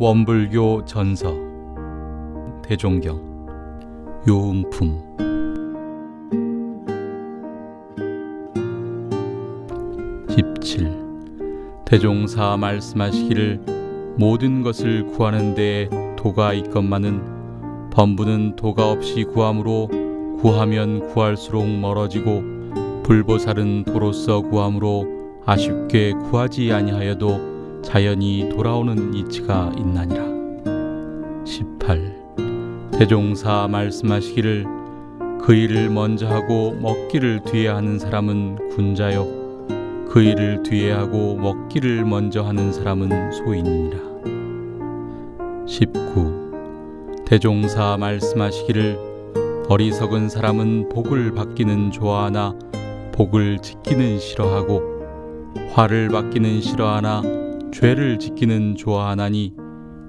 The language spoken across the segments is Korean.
원불교 전서. 대종경. 요음품. 17 대종사 말씀하시기를 모든 것을 구하는 데에 도가 있건만은 범부는 도가 없이 구함으로 구하면 구할수록 멀어지고 불보살은 도로서 구함으로 아쉽게 구하지 아니하여도 자연히 돌아오는 이치가 있나니라. 18. 대종사 말씀하시기를 그 일을 먼저 하고 먹기를 뒤에 하는 사람은 군자요 그 일을 뒤에 하고 먹기를 먼저 하는 사람은 소인이니라. 19. 대종사 말씀하시기를 어리석은 사람은 복을 받기는 좋아하나 복을 짓기는 싫어하고 화를 받기는 싫어하나 죄를 짓기는 좋아하나니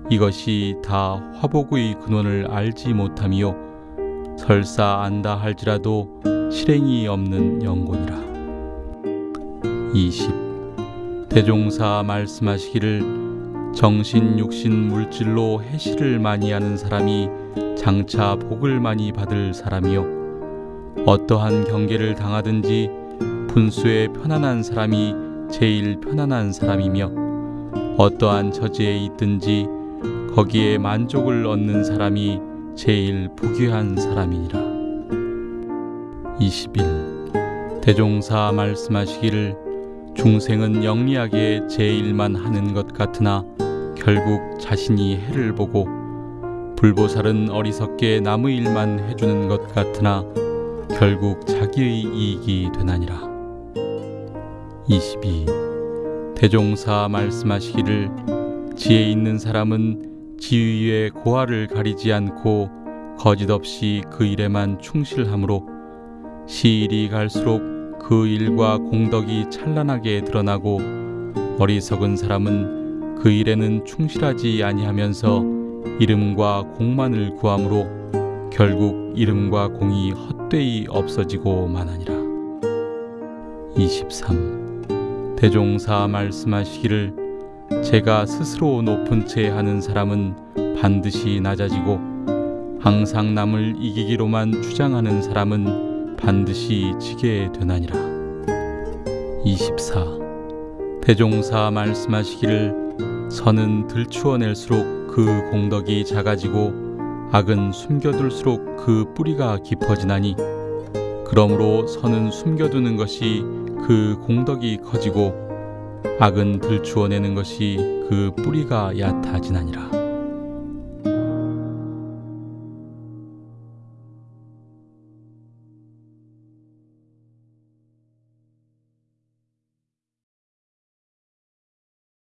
이것이 다 화복의 근원을 알지 못함이요. 설사 안다 할지라도 실행이 없는 영곤이라. 20 대종사 말씀하시기를 정신 육신 물질로 해시를 많이 하는 사람이 장차 복을 많이 받을 사람이요. 어떠한 경계를 당하든지 분수에 편안한 사람이 제일 편안한 사람이며 어떠한 처지에 있든지 거기에 만족을 얻는 사람이 제일 부귀한 사람이니라. 21. 대종사 말씀하시기를 중생은 영리하게 제 일만 하는 것 같으나 결국 자신이 해를 보고 불보살은 어리석게 남의 일만 해주는 것 같으나 결국 자기의 이익이 되나니라. 22. 대종사 말씀하시기를 지혜 있는 사람은 지위의 고하를 가리지 않고 거짓 없이 그 일에만 충실함으로 시일이 갈수록 그 일과 공덕이 찬란하게 드러나고 어리석은 사람은 그 일에는 충실하지 아니하면서 이름과 공만을 구함으로 결국 이름과 공이 헛되이 없어지고 마나니라. 23. 대종사 말씀하시기를 제가 스스로 높은 채 하는 사람은 반드시 낮아지고 항상 남을 이기기로만 주장하는 사람은 반드시 지게 되나니라. 24. 대종사 말씀하시기를 선은 들추어낼수록 그 공덕이 작아지고 악은 숨겨둘수록 그 뿌리가 깊어지나니 그러므로 선은 숨겨두는 것이 그 공덕이 커지고 악은 들추어내는 것이 그 뿌리가 얕아지나니라.